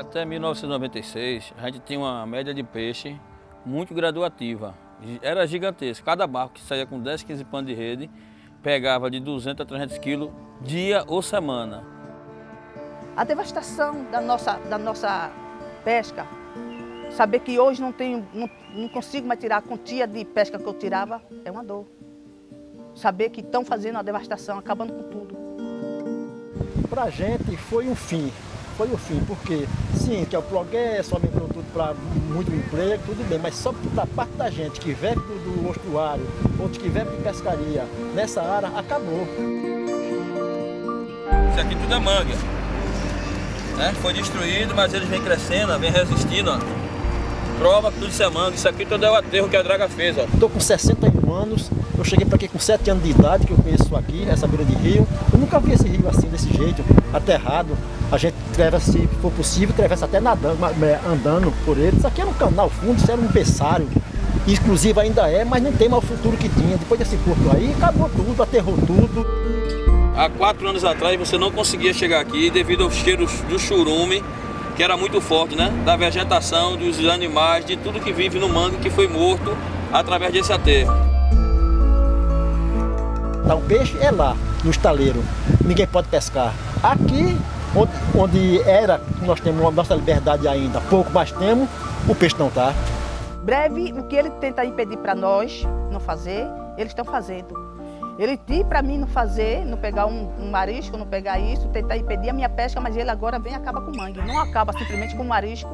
Até 1996, a gente tinha uma média de peixe muito graduativa. Era gigantesca. Cada barco que saía com 10, 15 panos de rede, pegava de 200 a 300 quilos dia ou semana. A devastação da nossa, da nossa pesca, saber que hoje não, tenho, não, não consigo mais tirar a quantia de pesca que eu tirava, é uma dor. Saber que estão fazendo a devastação, acabando com tudo. Para a gente foi um fim, foi o fim, porque sim, que é o progresso, aumentou tudo para muito emprego, tudo bem, mas só da parte da gente que vive do mostruário, outros que vive de pescaria, nessa área, acabou. Isso aqui tudo é manga. Né? Foi destruído, mas eles vêm crescendo, vêm resistindo. Ó. Prova que tudo isso é manga. Isso aqui tudo é o aterro que a draga fez. Estou com 61 anos, eu cheguei para aqui com 7 anos de idade, que eu conheço aqui, essa beira de rio. Eu nunca vi esse rio assim, desse jeito, aterrado. A gente atravessa, se for possível, atravessa até nadando, andando por ele. Isso aqui era um canal fundo, isso era um berçário. Inclusive ainda é, mas não tem mais o futuro que tinha. Depois desse porto aí, acabou tudo, aterrou tudo. Há quatro anos atrás você não conseguia chegar aqui devido aos cheiros do churume, que era muito forte, né? Da vegetação, dos animais, de tudo que vive no mangue que foi morto através desse aterro. Então, o peixe é lá, no estaleiro. Ninguém pode pescar. Aqui, onde, onde era, nós temos a nossa liberdade ainda, pouco mais temos, o peixe não está. Breve, o que ele tenta impedir para nós não fazer, eles estão fazendo. Ele diz para mim não fazer, não pegar um, um, marisco, não pegar isso, tentar impedir a minha pesca, mas ele agora vem e acaba com mangue. Não acaba simplesmente com marisco,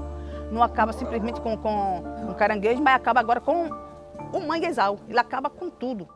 não acaba simplesmente com, com um caranguejo, mas acaba agora com o manguezal. Ele acaba com tudo.